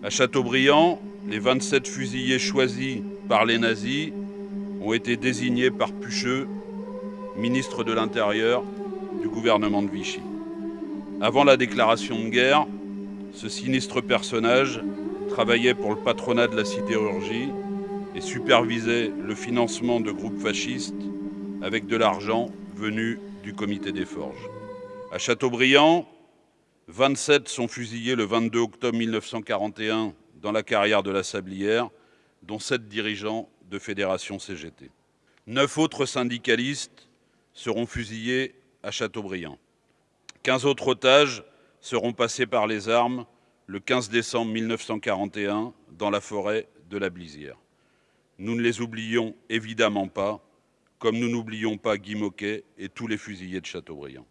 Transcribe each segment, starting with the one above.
À Châteaubriand, les 27 fusillés choisis par les nazis ont été désignés par Pucheux, ministre de l'Intérieur du gouvernement de Vichy. Avant la déclaration de guerre, ce sinistre personnage travaillait pour le patronat de la sidérurgie et supervisait le financement de groupes fascistes avec de l'argent venu du comité des forges. À Châteaubriand, 27 sont fusillés le 22 octobre 1941 dans la carrière de la Sablière, dont 7 dirigeants de fédération CGT. Neuf autres syndicalistes seront fusillés à Châteaubriand. 15 autres otages seront passés par les armes le 15 décembre 1941 dans la forêt de la Blisière. Nous ne les oublions évidemment pas, comme nous n'oublions pas Guy Moquet et tous les fusillés de Châteaubriand.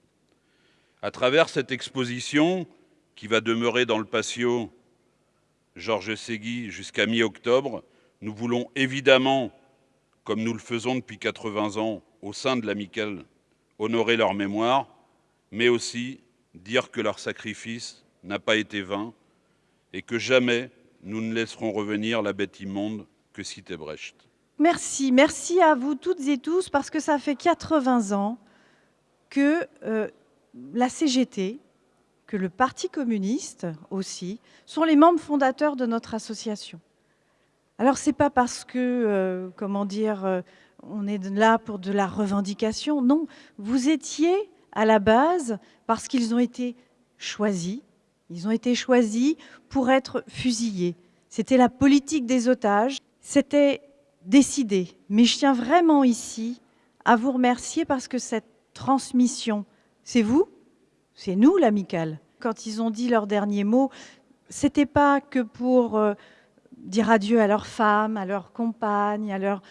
À travers cette exposition, qui va demeurer dans le patio Georges Ségui jusqu'à mi-octobre, nous voulons évidemment, comme nous le faisons depuis 80 ans au sein de l'Amicale, honorer leur mémoire, mais aussi dire que leur sacrifice n'a pas été vain et que jamais nous ne laisserons revenir la bête immonde que citait Brecht. Merci, merci à vous toutes et tous, parce que ça fait 80 ans que euh, la CGT, que le Parti communiste aussi, sont les membres fondateurs de notre association. Alors c'est pas parce que, euh, comment dire, euh, on est là pour de la revendication, non, vous étiez à la base parce qu'ils ont été choisis, ils ont été choisis pour être fusillés. C'était la politique des otages, c'était décidé. Mais je tiens vraiment ici à vous remercier parce que cette transmission, c'est vous, c'est nous l'amicale. Quand ils ont dit leurs derniers mots, c'était pas que pour euh, dire adieu à leurs femmes, à leurs compagnes, à, leurs,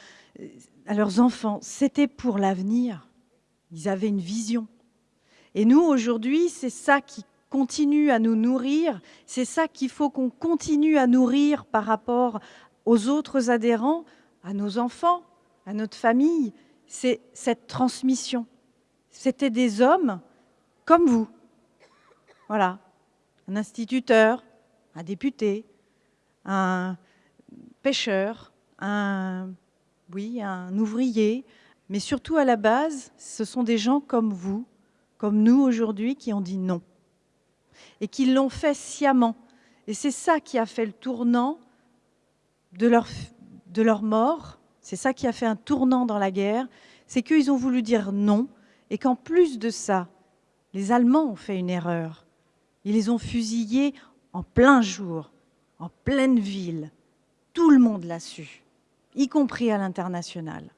à leurs enfants, c'était pour l'avenir. Ils avaient une vision. Et nous, aujourd'hui, c'est ça qui continue à nous nourrir, c'est ça qu'il faut qu'on continue à nourrir par rapport aux autres adhérents, à nos enfants, à notre famille, c'est cette transmission. C'était des hommes comme vous. Voilà, un instituteur, un député, un pêcheur, un, oui, un ouvrier, mais surtout à la base, ce sont des gens comme vous, comme nous aujourd'hui, qui ont dit non. Et qui l'ont fait sciemment. Et c'est ça qui a fait le tournant de leur, de leur mort, c'est ça qui a fait un tournant dans la guerre, c'est qu'ils ont voulu dire non, et qu'en plus de ça, les Allemands ont fait une erreur. Ils les ont fusillés en plein jour, en pleine ville. Tout le monde l'a su, y compris à l'international.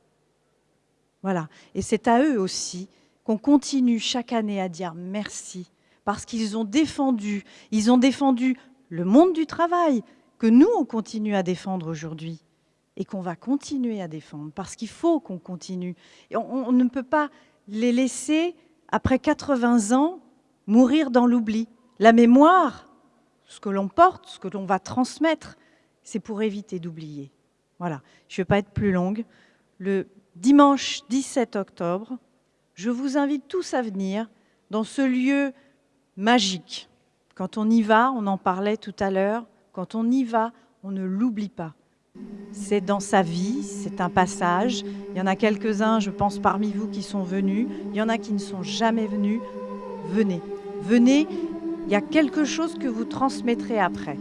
Voilà. Et c'est à eux aussi qu'on continue chaque année à dire merci, parce qu'ils ont défendu, ils ont défendu le monde du travail, que nous, on continue à défendre aujourd'hui et qu'on va continuer à défendre, parce qu'il faut qu'on continue. On, ne peut pas les laisser, après 80 ans, mourir dans l'oubli. La mémoire, ce que l'on porte, ce que l'on va transmettre, c'est pour éviter d'oublier. Voilà, je ne vais pas être plus longue. Le dimanche 17 octobre, je vous invite tous à venir dans ce lieu magique. Quand on y va, on en parlait tout à l'heure, quand on y va, on ne l'oublie pas. C'est dans sa vie, c'est un passage. Il y en a quelques-uns, je pense, parmi vous qui sont venus. Il y en a qui ne sont jamais venus. Venez, venez, il y a quelque chose que vous transmettrez après.